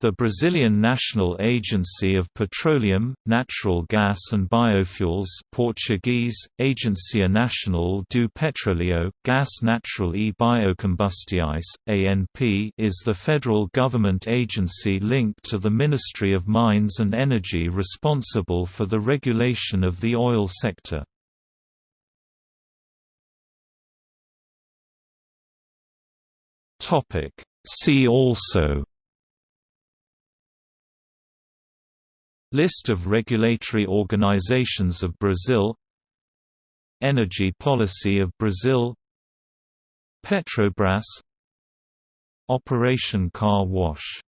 The Brazilian National Agency of Petroleum, Natural Gas and Biofuels Portuguese, Agência Nacional do Petróleo, Gás Natural e Biocombustíveis, ANP is the federal government agency linked to the Ministry of Mines and Energy responsible for the regulation of the oil sector. See also List of regulatory organizations of Brazil. Energy policy of Brazil. Petrobras. Operation Car Wash